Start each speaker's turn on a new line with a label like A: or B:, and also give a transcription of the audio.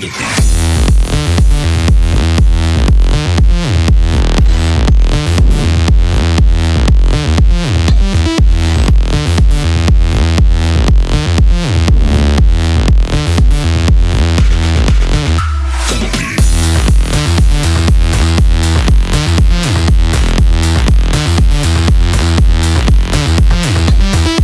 A: Tocando